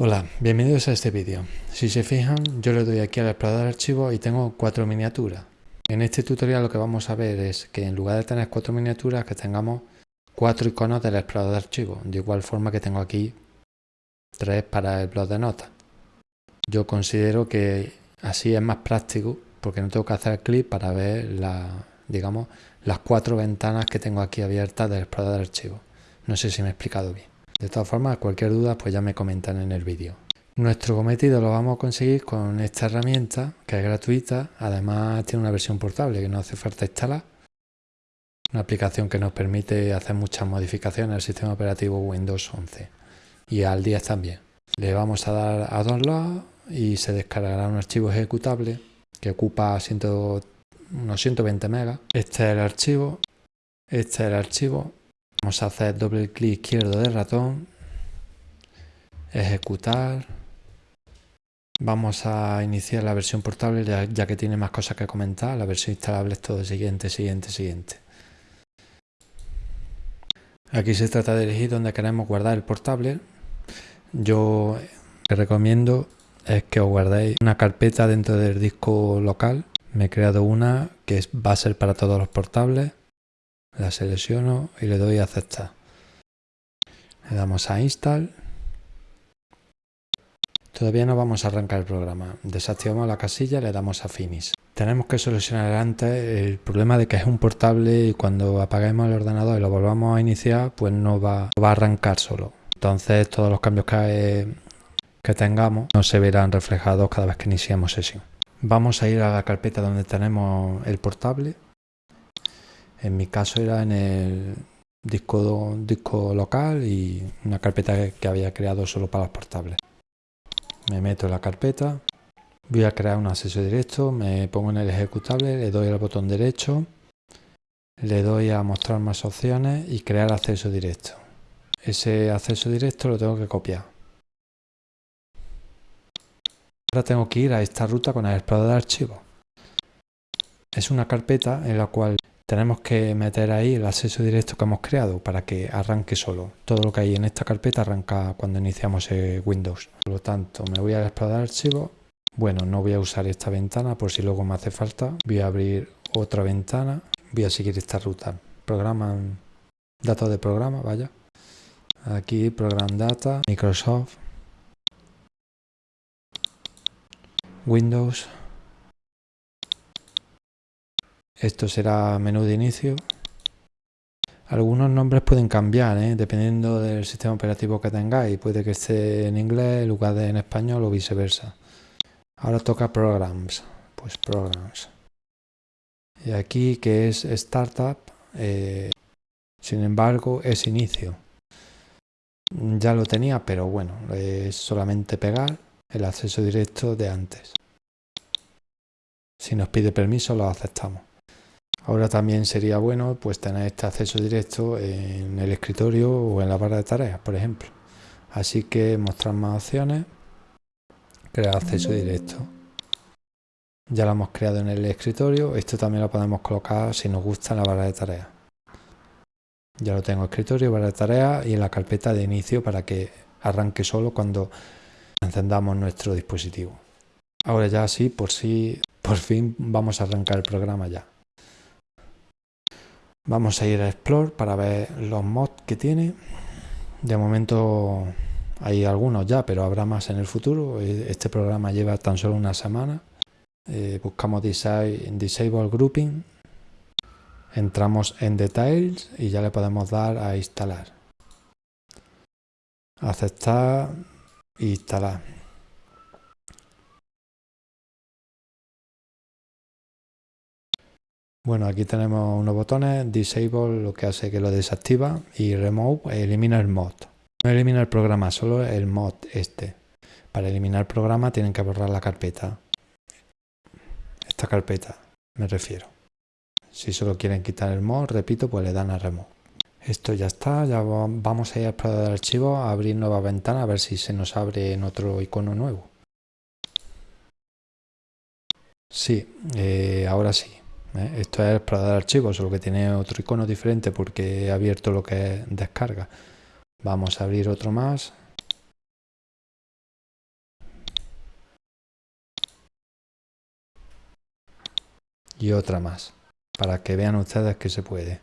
Hola, bienvenidos a este vídeo. Si se fijan, yo le doy aquí al explorador de archivos y tengo cuatro miniaturas. En este tutorial lo que vamos a ver es que en lugar de tener cuatro miniaturas, que tengamos cuatro iconos del explorador de archivos. De igual forma que tengo aquí tres para el blog de notas. Yo considero que así es más práctico porque no tengo que hacer clic para ver digamos, las cuatro ventanas que tengo aquí abiertas del explorador de archivos. No sé si me he explicado bien. De todas formas, cualquier duda pues ya me comentan en el vídeo. Nuestro cometido lo vamos a conseguir con esta herramienta que es gratuita, además tiene una versión portable que no hace falta instalar. Una aplicación que nos permite hacer muchas modificaciones al sistema operativo Windows 11 y al 10 también. Le vamos a dar a download y se descargará un archivo ejecutable que ocupa unos 120 megas. Este es el archivo, este es el archivo Vamos a hacer doble clic izquierdo del ratón, ejecutar. Vamos a iniciar la versión portable ya, que tiene más cosas que comentar. La versión instalable es todo siguiente, siguiente, siguiente. Aquí se trata de elegir dónde queremos guardar el portable. Yo que recomiendo es que os guardéis una carpeta dentro del disco local. Me he creado una que va a ser para todos los portables la selecciono y le doy a aceptar. Le damos a install. Todavía no vamos a arrancar el programa. Desactivamos la casilla y le damos a finish. Tenemos que solucionar antes el problema de que es un portable y cuando apaguemos el ordenador y lo volvamos a iniciar, pues no va, va a arrancar solo. Entonces todos los cambios que, que tengamos no se verán reflejados cada vez que iniciamos sesión. Vamos a ir a la carpeta donde tenemos el portable en mi caso era en el disco, disco local y una carpeta que había creado solo para los portables. Me meto en la carpeta, voy a crear un acceso directo, me pongo en el ejecutable, le doy al botón derecho, le doy a mostrar más opciones y crear acceso directo. Ese acceso directo lo tengo que copiar. Ahora tengo que ir a esta ruta con el explorador de archivos. Es una carpeta en la cual tenemos que meter ahí el acceso directo que hemos creado para que arranque solo. Todo lo que hay en esta carpeta arranca cuando iniciamos Windows. Por lo tanto, me voy a explorar archivo. Bueno, no voy a usar esta ventana por si luego me hace falta. Voy a abrir otra ventana. Voy a seguir esta ruta. Programa, datos de programa, vaya. Aquí, Program Data, Microsoft, Windows, esto será menú de inicio. Algunos nombres pueden cambiar, ¿eh? dependiendo del sistema operativo que tengáis. Puede que esté en inglés en lugar de en español o viceversa. Ahora toca Programs. Pues Programs. Y aquí que es Startup, eh, sin embargo es inicio. Ya lo tenía, pero bueno, es solamente pegar el acceso directo de antes. Si nos pide permiso lo aceptamos. Ahora también sería bueno pues tener este acceso directo en el escritorio o en la barra de tareas, por ejemplo. Así que mostrar más opciones, crear acceso directo. Ya lo hemos creado en el escritorio, esto también lo podemos colocar si nos gusta en la barra de tareas. Ya lo tengo en escritorio, barra de tareas y en la carpeta de inicio para que arranque solo cuando encendamos nuestro dispositivo. Ahora ya sí, por sí, por fin vamos a arrancar el programa ya. Vamos a ir a Explore para ver los mods que tiene. De momento hay algunos ya, pero habrá más en el futuro. Este programa lleva tan solo una semana. Eh, buscamos Disable Grouping. Entramos en Details y ya le podemos dar a instalar. Aceptar e instalar. Bueno, aquí tenemos unos botones, Disable lo que hace que lo desactiva y Remove elimina el mod. No elimina el programa, solo el mod este. Para eliminar el programa tienen que borrar la carpeta. Esta carpeta, me refiero. Si solo quieren quitar el mod, repito, pues le dan a Remove. Esto ya está, ya vamos a ir a explorar el archivo, a abrir nueva ventana, a ver si se nos abre en otro icono nuevo. Sí, eh, ahora sí. ¿eh? Esto es para dar archivos, solo que tiene otro icono diferente porque he abierto lo que es descarga. Vamos a abrir otro más. Y otra más, para que vean ustedes que se puede.